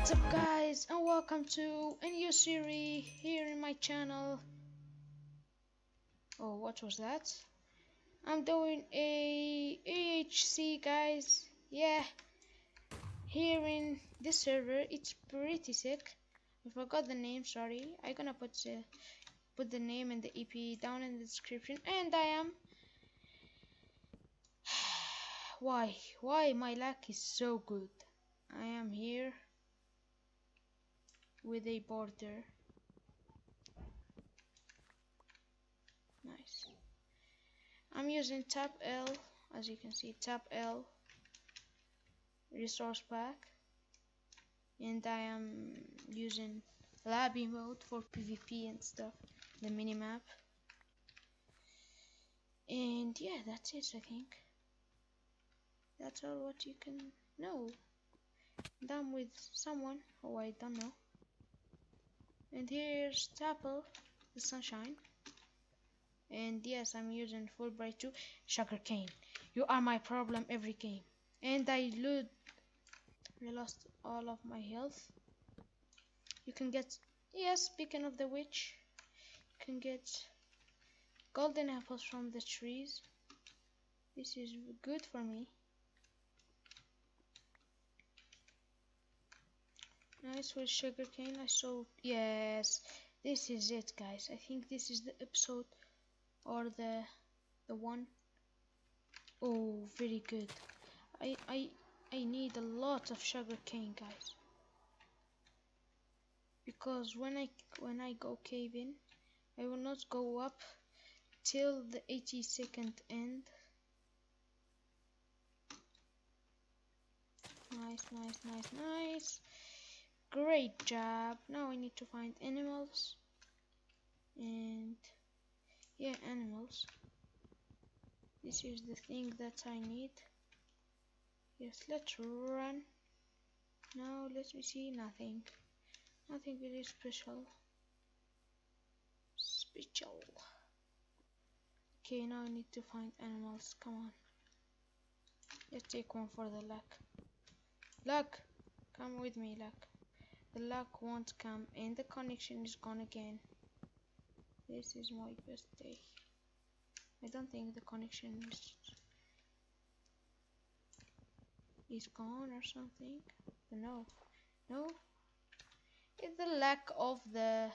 What's up guys and welcome to a new series here in my channel. Oh what was that? I'm doing a AHC guys. Yeah. Here in this server it's pretty sick. I forgot the name, sorry. I'm gonna put the put the name and the EP down in the description and I am why why my luck is so good I am here with a border. Nice. I'm using tab L as you can see tab L resource pack. And I am using lobby mode for PvP and stuff the minimap. And yeah that's it I think. That's all what you can know. Done with someone oh I don't know and here's Tapple the sunshine. And yes I'm using Fullbright too. Sugarcane you are my problem every game and I loot I lost all of my health. You can get yes speaking of the witch you can get golden apples from the trees. This is good for me nice with sugarcane I saw yes. This is it guys. I think this is the episode or the the one. Oh very good. I I I need a lot of sugarcane guys. Because when I when I go caving I will not go up till the 80 second end. Nice nice nice nice Great job. Now we need to find animals. And yeah, animals. This is the thing that I need. Yes, let's run. Now let me see nothing. Nothing very special. Special. Okay, now I need to find animals. Come on. Let's take one for the luck. Luck! Come with me, luck the luck won't come and the connection is gone again. This is my best day. I don't think the connection is is gone or something. No no. It's the lack of the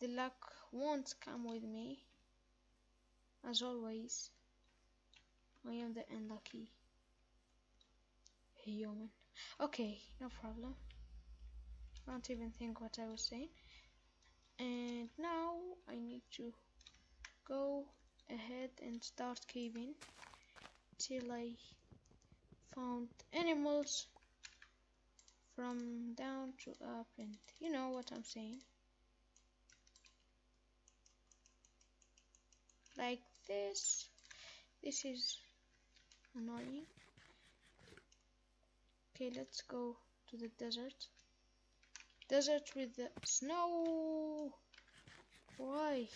the luck won't come with me. As always I am the unlucky human. Okay no problem don't even think what I was saying. And now I need to go ahead and start caving till I found animals from down to up. And you know what I'm saying. Like this. This is annoying. Okay let's go to the desert Desert with the snow. Why?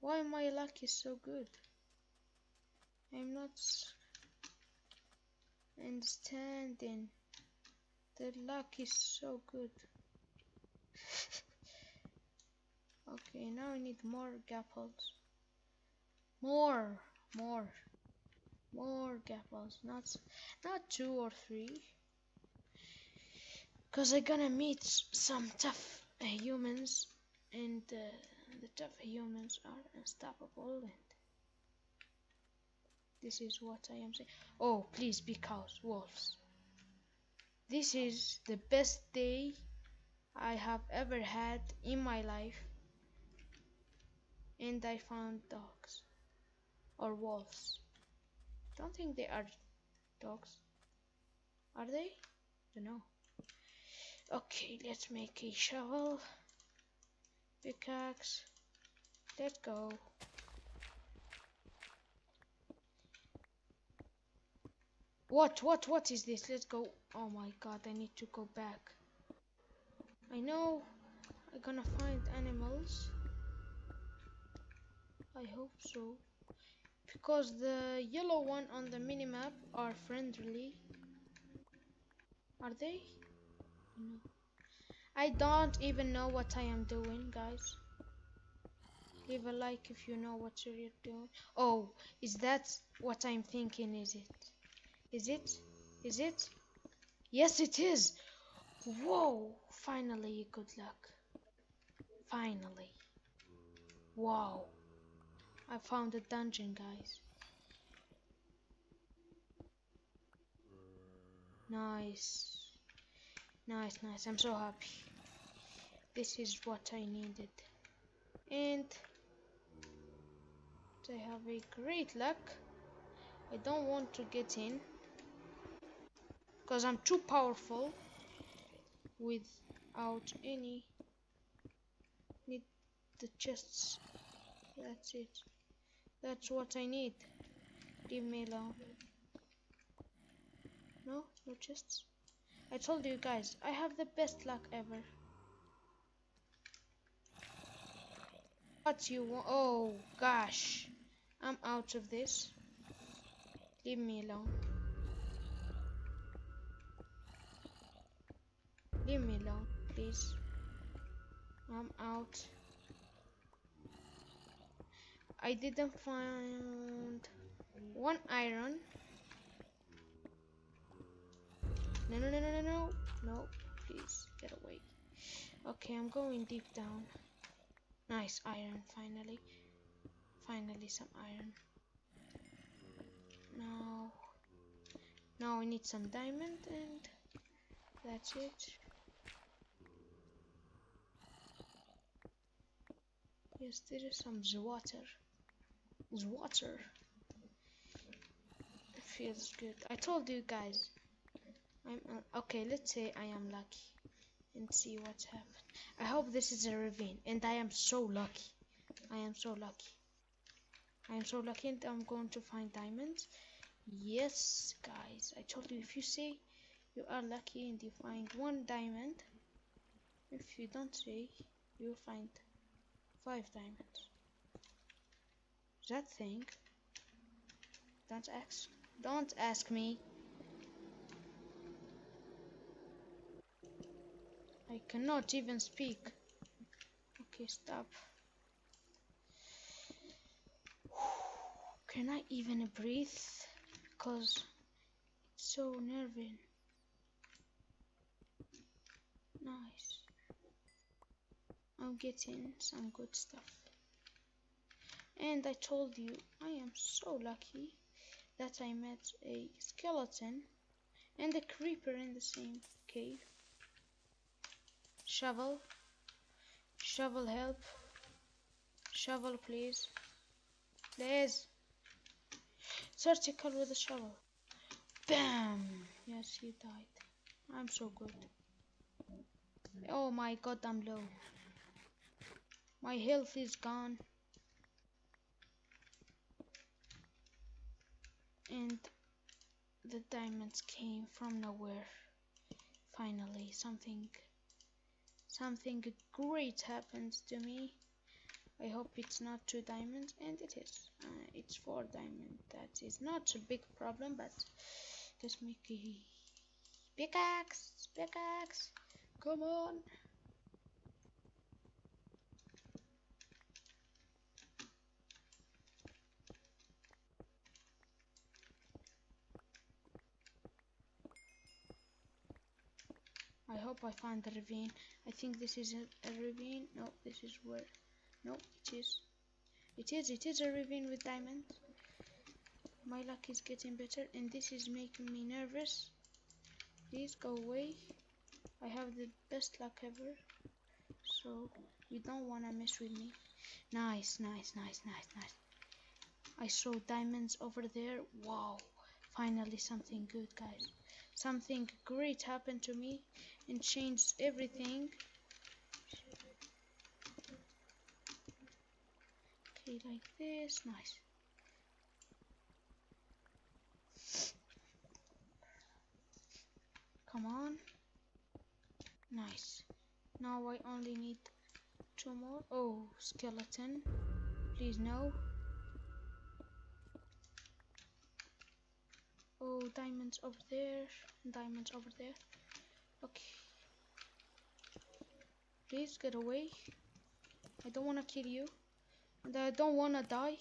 Why my luck is so good? I'm not understanding. The luck is so good. okay, now I need more gapples. More, more, more gapples. Not, not two or three. Because I'm gonna meet some tough uh, humans, and uh, the tough humans are unstoppable. And this is what I am saying. Oh, please be cows, wolves. This is the best day I have ever had in my life. And I found dogs or wolves. Don't think they are dogs. Are they? Don't know. Okay, let's make a shovel. Pickaxe. Let's go. What, what, what is this? Let's go. Oh my god, I need to go back. I know I'm gonna find animals. I hope so. Because the yellow one on the minimap are friendly. Are they? No. I don't even know what I am doing, guys. Leave a like if you know what you're doing. Oh, is that what I'm thinking? Is it? Is it? Is it? Yes, it is. Whoa! Finally, good luck. Finally. Wow. I found a dungeon, guys. Nice. Nice, nice. I'm so happy. This is what I needed. And I have a great luck. I don't want to get in because I'm too powerful without any need the chests that's it that's what I need leave me alone no no chests I told you guys I have the best luck ever what you want oh gosh I'm out of this leave me alone Leave me alone, please. I'm out. I didn't find one iron. No, no, no, no, no, no. No, please, get away. Okay, I'm going deep down. Nice iron, finally. Finally, some iron. Now, now I need some diamond and that's it. Yes, there is some water. Water. It feels good. I told you guys. I'm okay. Let's say I am lucky, and see what's happened. I hope this is a ravine, and I am so lucky. I am so lucky. I am so lucky, and I'm going to find diamonds. Yes, guys. I told you if you say you are lucky and you find one diamond, if you don't say, you'll find Five diamonds. That thing. Don't ask. Don't ask me. I cannot even speak. Okay, stop. Can I even breathe? Because it's so nerving. Nice. I'm getting some good stuff. And I told you, I am so lucky that I met a skeleton and a creeper in the same cave. Shovel. Shovel help. Shovel please. Please. Surgical with a shovel. Bam! Yes, he died. I'm so good. Oh my god, I'm low. My health is gone. And the diamonds came from nowhere. Finally, something something great happens to me. I hope it's not two diamonds, and it is. Uh, it's four diamonds. That is not a big problem, but let's make a pickaxe. Pickaxe. Come on. I hope I find the ravine. I think this is a, a ravine. No, this is where. No, it is. It is. It is a ravine with diamonds. My luck is getting better, and this is making me nervous. Please go away. I have the best luck ever. So you don't wanna mess with me. Nice, nice, nice, nice, nice. I saw diamonds over there. Wow. Finally something good, guys something great happened to me and changed everything. Okay like this nice. Come on. Nice. Now I only need two more. Oh skeleton. Please no diamonds over there. Diamonds over there. Okay. Please get away. I don't want to kill you. And I don't want to die.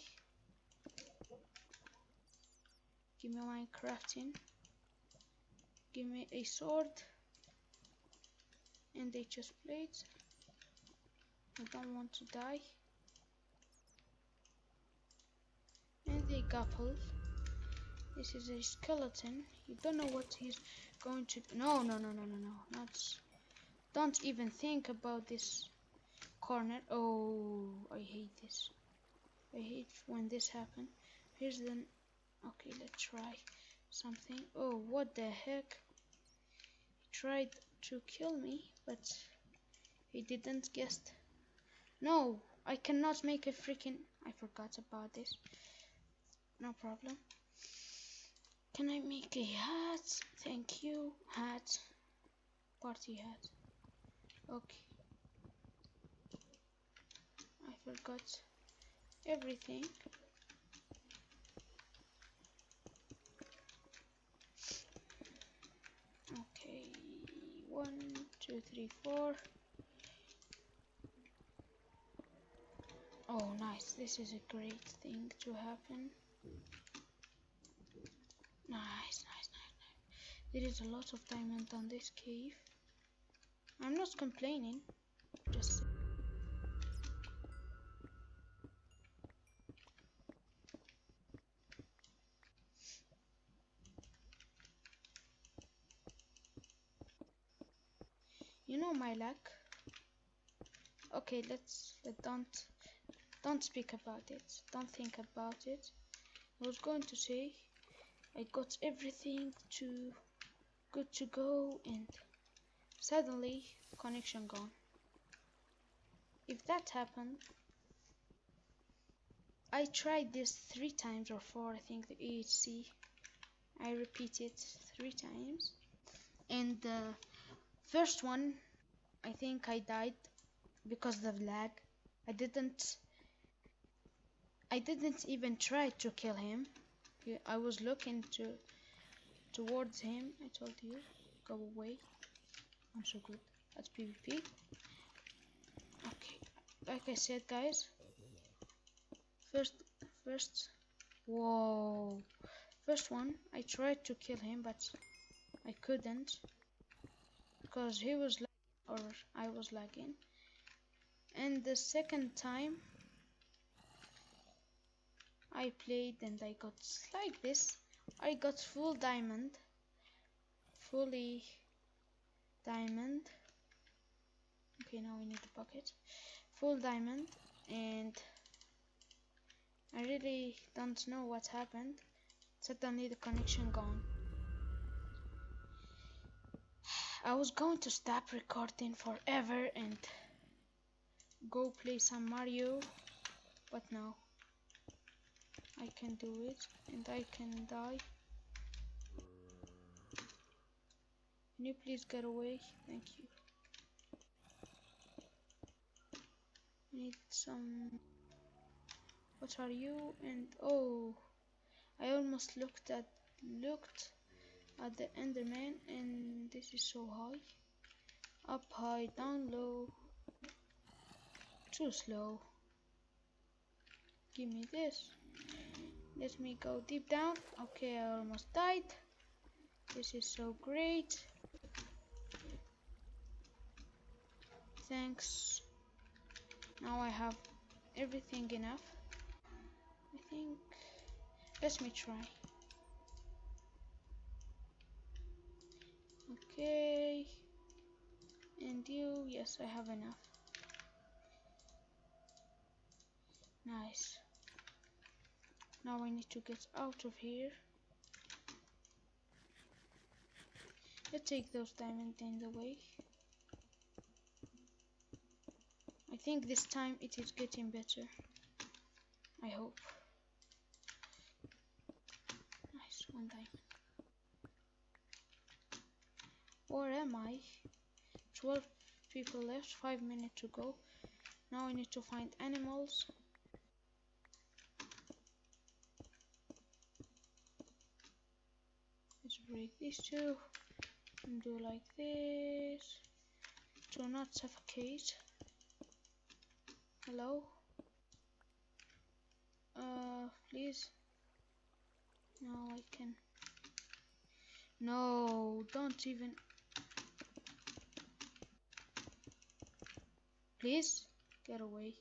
Give me my crafting. Give me a sword. And a chest plate. I don't want to die. And a gapple. This is a skeleton. You don't know what he's going to. No, no, no, no, no, no. Not. Don't even think about this corner. Oh, I hate this. I hate when this happens. Here's the. Okay, let's try something. Oh, what the heck? He tried to kill me, but he didn't guess. No, I cannot make a freaking. I forgot about this. No problem. Can I make a hat? Thank you. Hat. Party hat. Okay. I forgot everything. Okay. One, two, three, four. Oh, nice. This is a great thing to happen. Nice, nice, nice, nice. There is a lot of diamond on this cave. I'm not complaining. Just. You know my luck. Okay, let's let don't don't speak about it. Don't think about it. I was going to say I got everything to good to go and suddenly connection gone. If that happened I tried this three times or four I think the EHC I repeated three times and the first one I think I died because of lag I didn't I didn't even try to kill him. I was looking to towards him. I told you, go away. I'm so good at PvP. Okay, like I said, guys. First, first, whoa, first one. I tried to kill him, but I couldn't because he was lagging or I was lagging. And the second time I played and I got like this. I got full diamond. Fully diamond. Okay, now we need the bucket. Full diamond and I really don't know what happened. Suddenly the connection gone. I was going to stop recording forever and go play some Mario, but no. I can do it and I can die. Can you please get away? Thank you. Need some... What are you? And oh, I almost looked at looked at the Enderman and this is so high. Up high, down low. Too slow. Give me this. Let me go deep down. Okay, I almost died. This is so great. Thanks. Now I have everything enough. I think. Let me try. Okay. And you, yes, I have enough. Nice. Now I need to get out of here. Let's take those diamonds in the way. I think this time it is getting better. I hope. Nice, one diamond. Where am I? 12 people left, 5 minutes to go. Now I need to find animals. Break these two and do like this do not suffocate. Hello? Uh, please? No, I can. No, don't even. Please, get away.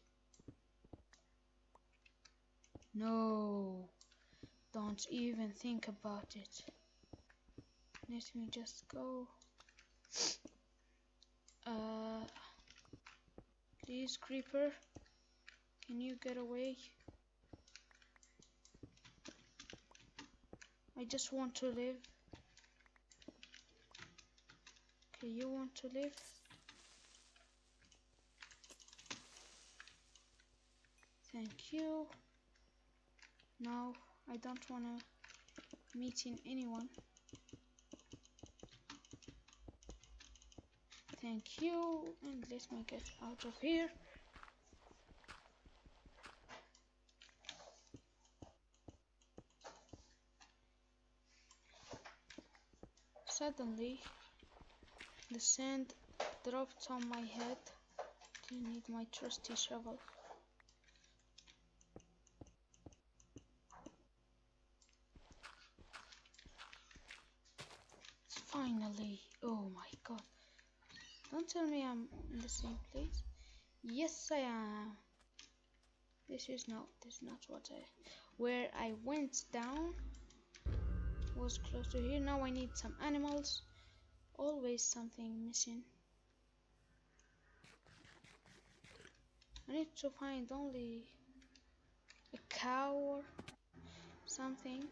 No, don't even think about it. Let me just go. Uh, please, creeper, can you get away? I just want to live. Okay, you want to live? Thank you. No, I don't want to meet in anyone. Thank you, and let me get out of here. Suddenly, the sand dropped on my head. I need my trusty shovel. Finally, oh my god. Don't tell me I'm in the same place. Yes, I am. This is not, this is not what I, where I went down was close to here. Now I need some animals. Always something missing. I need to find only a cow or something.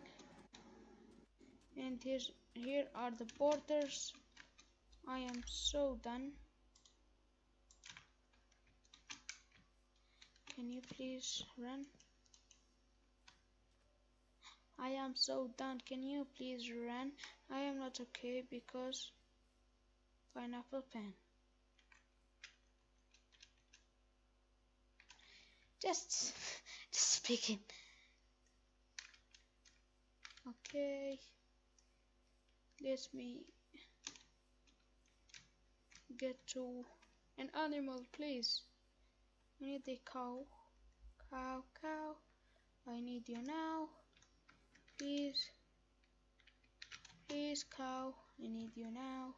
And here, here are the borders. I am so done. Can you please run? I am so done. Can you please run? I am not okay because pineapple pen. Just, just speaking. Okay. Let me get to an animal, please. I need a cow. Cow, cow. I need you now. Please. Please, cow. I need you now.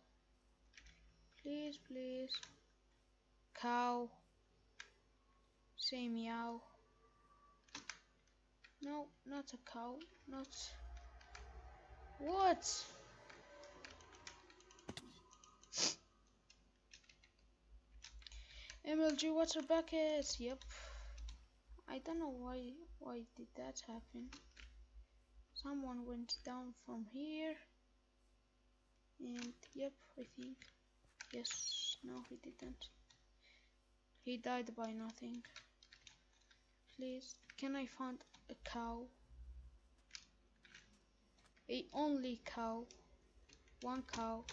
Please, please. Cow. Say meow. No, not a cow. Not. What? MLG water bucket. Yep. I don't know why why did that happen. Someone went down from here. And yep, I think. Yes, no he didn't. He died by nothing. Please, can I find a cow? A only cow. One cow.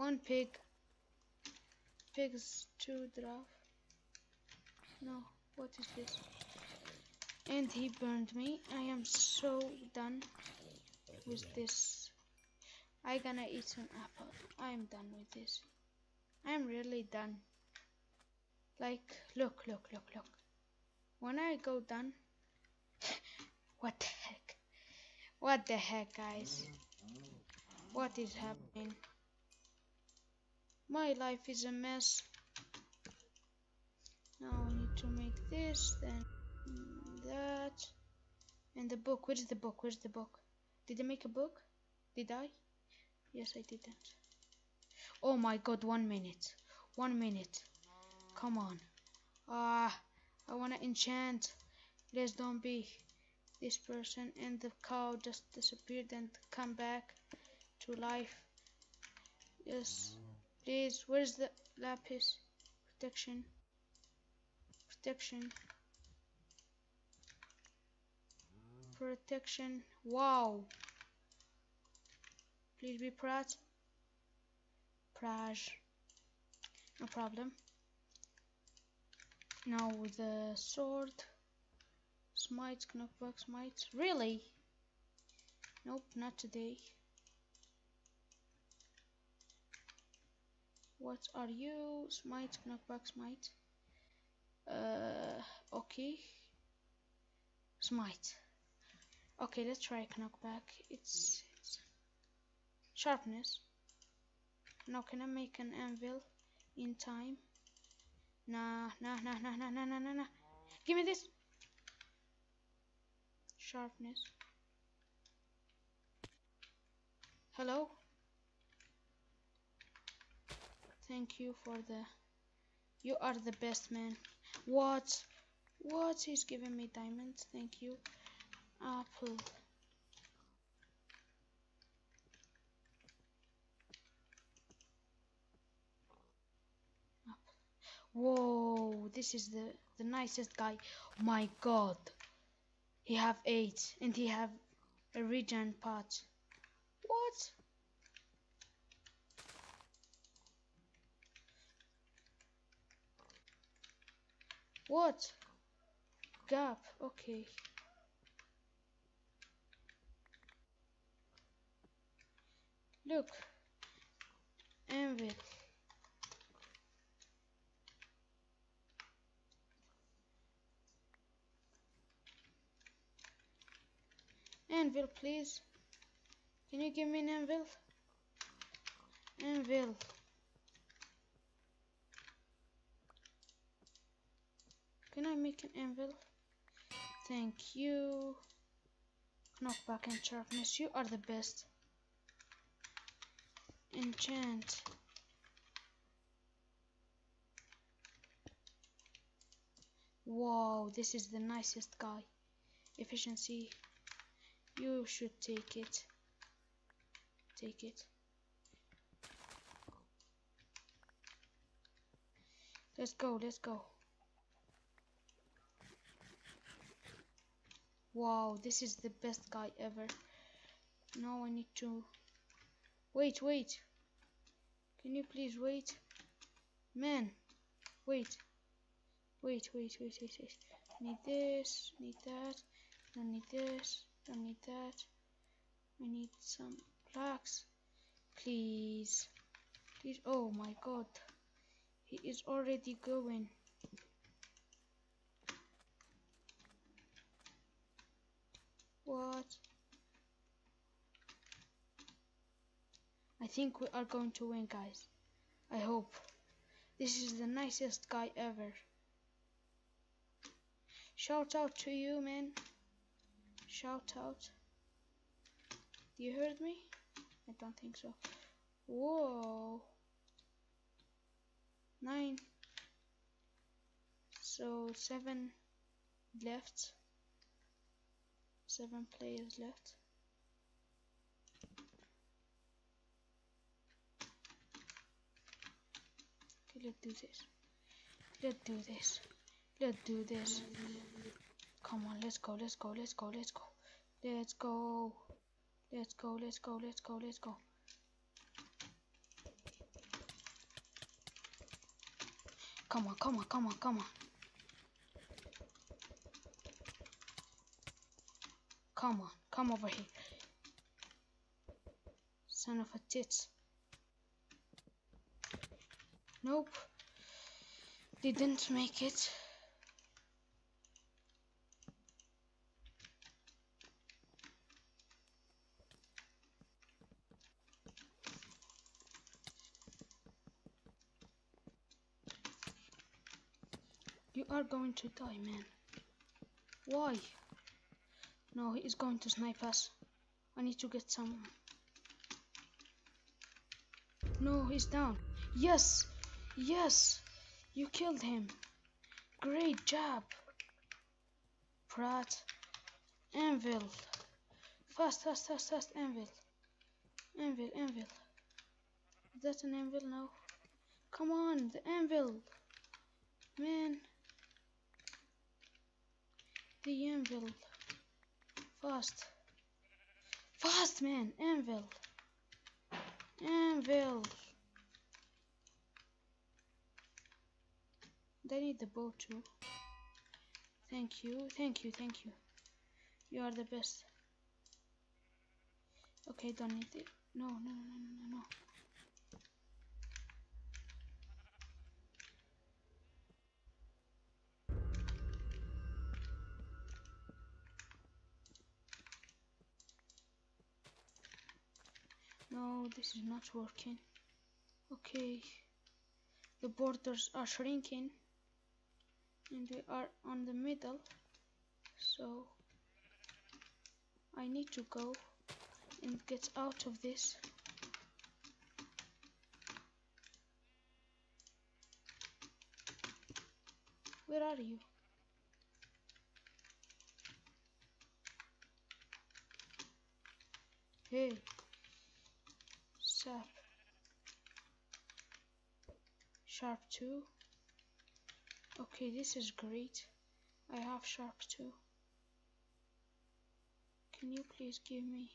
One pig. Pigs to draft. No, what is this? And he burned me. I am so done with this. I gonna eat an apple. I am done with this. I am really done. Like, look, look, look, look. When I go done, what the heck? What the heck, guys? What is happening? My life is a mess. Now I need to make this, then that. And the book. Where's the book? Where's the book? Did I make a book? Did I? Yes, I didn't. Oh my god, one minute. One minute. Come on. Ah, I wanna enchant. let's don't be this person. And the cow just disappeared and come back to life. Yes. Please, where's the lapis? Protection? Protection. Protection. Wow. Please be proud. Praj. No problem. Now the sword. Smite knockback smite. Really? Nope, not today. What are you? Smite, knockback, smite. Uh, okay. Smite. Okay, let's try knockback. It's, it's sharpness. Now can I make an anvil in time? Nah, nah, nah, nah, nah, nah, nah, nah, nah. Give me this. Sharpness. Hello? Thank you for the... You are the best man. What? What? He's giving me diamonds. Thank you. Apple. Whoa, this is the, the nicest guy. My god. He have eight and he have a regen pot. What? What? Gap, okay. Look. Anvil. Anvil, please. Can you give me an anvil? Anvil. Can I make an anvil? Thank you. Knockback and sharpness. You are the best. Enchant. Wow, this is the nicest guy. Efficiency. You should take it. Take it. Let's go, let's go. Wow, this is the best guy ever. Now I need to... Wait, wait. Can you please wait? Man, wait. Wait, wait, wait, wait, wait. Need this, need that, don't need this, don't need that. I need some blocks. Please. Please. Oh my god. He is already going. What? I think we are going to win, guys. I hope. This is the nicest guy ever. Shout out to you, man. Shout out. You heard me? I don't think so. Whoa. Nine. So seven left seven players left. Okay, let's do this. Let's do this. Let's do this. Come on, let's go, let's go, let's go, let's go. Let's go. Let's go, let's go, let's go, let's go. Come on, come on, come on, come on. Come on, come over here. Son of a tits. Nope. Didn't make it. You are going to die, man. Why? No, he's going to snipe us. I need to get some. No, he's down. Yes! Yes! You killed him. Great job. Pratt. Anvil. Fast, fast, fast, fast. Anvil. Anvil, anvil. Is that an anvil now? Come on, the anvil. Man. The anvil. Fast. Fast, man. Anvil. Anvil. They need the bow too. Thank you. Thank you. Thank you. You are the best. Okay, don't need it. No, no, no, no, this is not working. Okay, the borders are shrinking and we are on the middle. So I need to go and get out of this. Where are you? Hey sap sharp 2 okay this is great. I have sharp 2 can you please give me?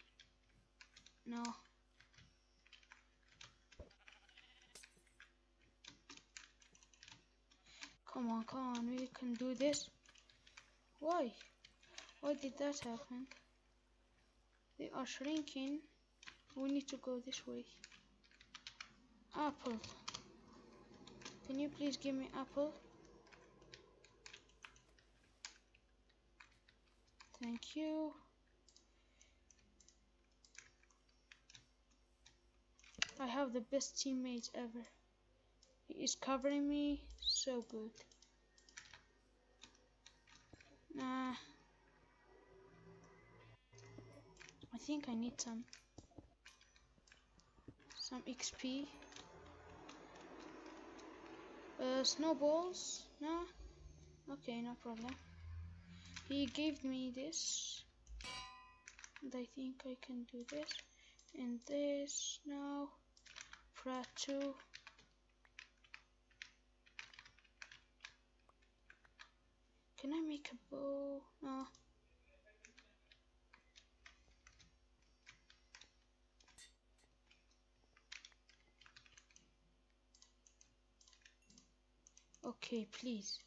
No. Come on come on we can do this. Why? Why did that happen? They are shrinking we need to go this way apple can you please give me apple thank you I have the best teammate ever. He is covering me so good. Nah. I think I need some some XP. Uh, snowballs? No? Okay, no problem. He gave me this. And I think I can do this. And this now. Ratu. Can I make a bow? No. Okay, please.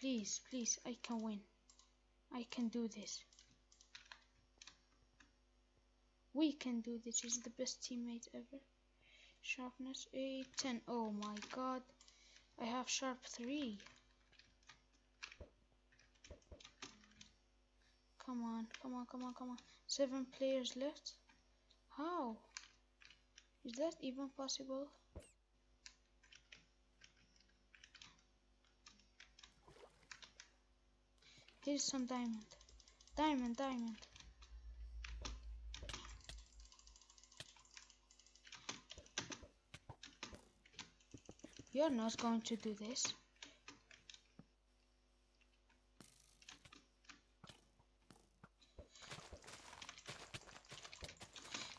Please, please, I can win. I can do this. We can do this. He's the best teammate ever. Sharpness 8, 10. Oh my god. I have sharp 3. Come on, come on, come on, come on. Seven players left? How? Is that even possible? Here's some diamond. Diamond, diamond. You're not going to do this.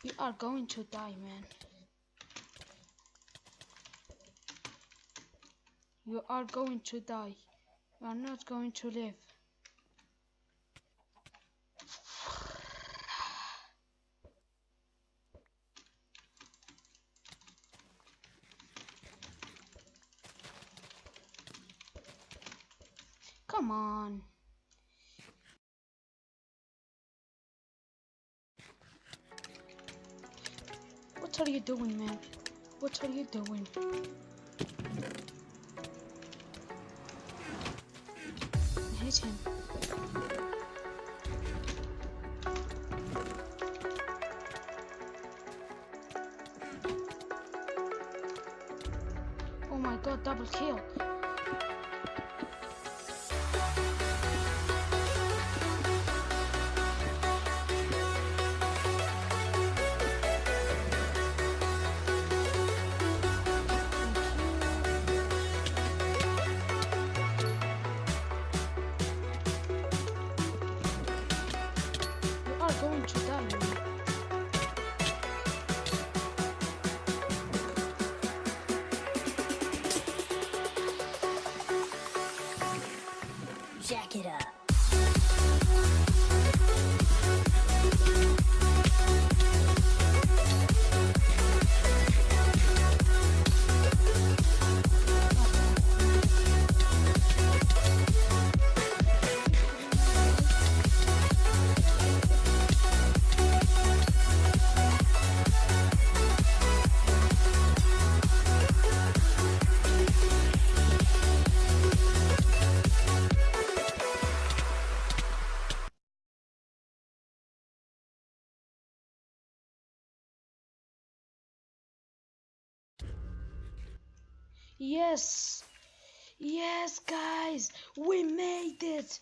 You are going to die, man. You are going to die. You are not going to live. Are you doing, man? What are you doing? Hit him. Oh my god, double kill. Yes. Yes, guys. We made it.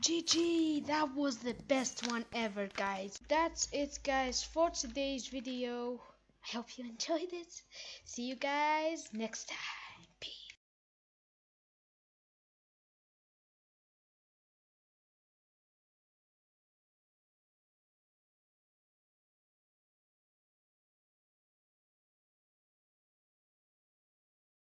GG. That was the best one ever, guys. That's it, guys, for today's video. I hope you enjoyed it. See you guys next time.